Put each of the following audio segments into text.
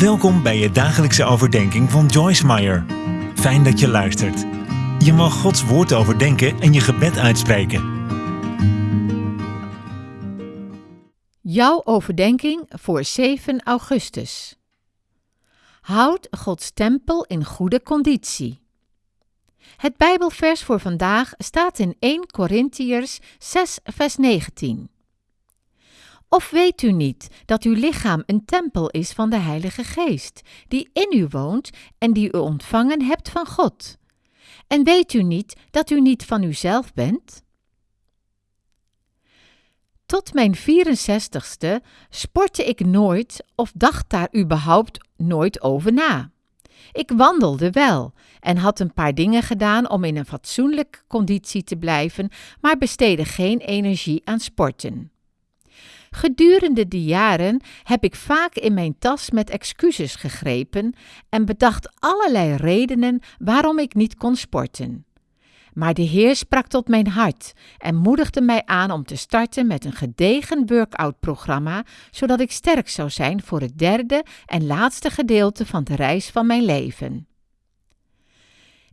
Welkom bij je dagelijkse overdenking van Joyce Meyer. Fijn dat je luistert. Je mag Gods woord overdenken en je gebed uitspreken. Jouw overdenking voor 7 augustus. Houd Gods tempel in goede conditie. Het Bijbelvers voor vandaag staat in 1 Korintiërs 6 vers 19. Of weet u niet dat uw lichaam een tempel is van de Heilige Geest, die in u woont en die u ontvangen hebt van God? En weet u niet dat u niet van uzelf bent? Tot mijn 64ste sportte ik nooit of dacht daar überhaupt nooit over na. Ik wandelde wel en had een paar dingen gedaan om in een fatsoenlijke conditie te blijven, maar besteedde geen energie aan sporten. Gedurende die jaren heb ik vaak in mijn tas met excuses gegrepen en bedacht allerlei redenen waarom ik niet kon sporten. Maar de Heer sprak tot mijn hart en moedigde mij aan om te starten met een gedegen workout-programma, zodat ik sterk zou zijn voor het derde en laatste gedeelte van de reis van mijn leven.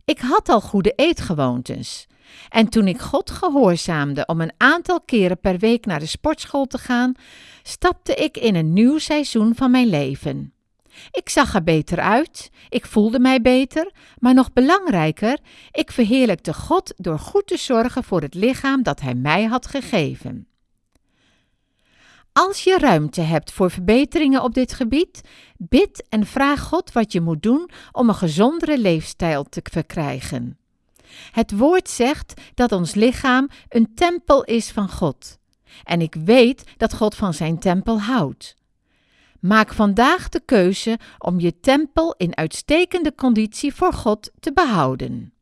Ik had al goede eetgewoontes. En toen ik God gehoorzaamde om een aantal keren per week naar de sportschool te gaan, stapte ik in een nieuw seizoen van mijn leven. Ik zag er beter uit, ik voelde mij beter, maar nog belangrijker, ik verheerlijkte God door goed te zorgen voor het lichaam dat Hij mij had gegeven. Als je ruimte hebt voor verbeteringen op dit gebied, bid en vraag God wat je moet doen om een gezondere leefstijl te verkrijgen. Het woord zegt dat ons lichaam een tempel is van God. En ik weet dat God van zijn tempel houdt. Maak vandaag de keuze om je tempel in uitstekende conditie voor God te behouden.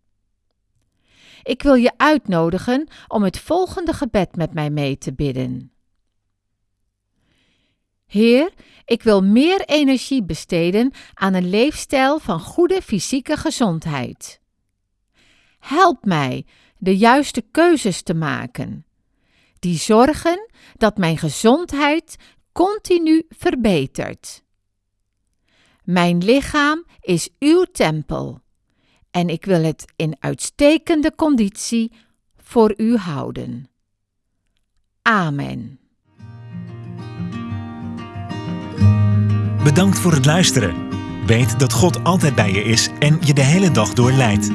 Ik wil je uitnodigen om het volgende gebed met mij mee te bidden. Heer, ik wil meer energie besteden aan een leefstijl van goede fysieke gezondheid. Help mij de juiste keuzes te maken, die zorgen dat mijn gezondheid continu verbetert. Mijn lichaam is uw tempel en ik wil het in uitstekende conditie voor u houden. Amen. Bedankt voor het luisteren. Weet dat God altijd bij je is en je de hele dag door leidt.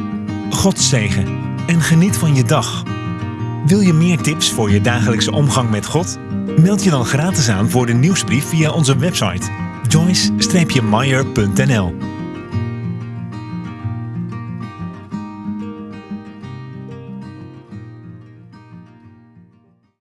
God zegen en geniet van je dag. Wil je meer tips voor je dagelijkse omgang met God? Meld je dan gratis aan voor de nieuwsbrief via onze website joyce-meyer.nl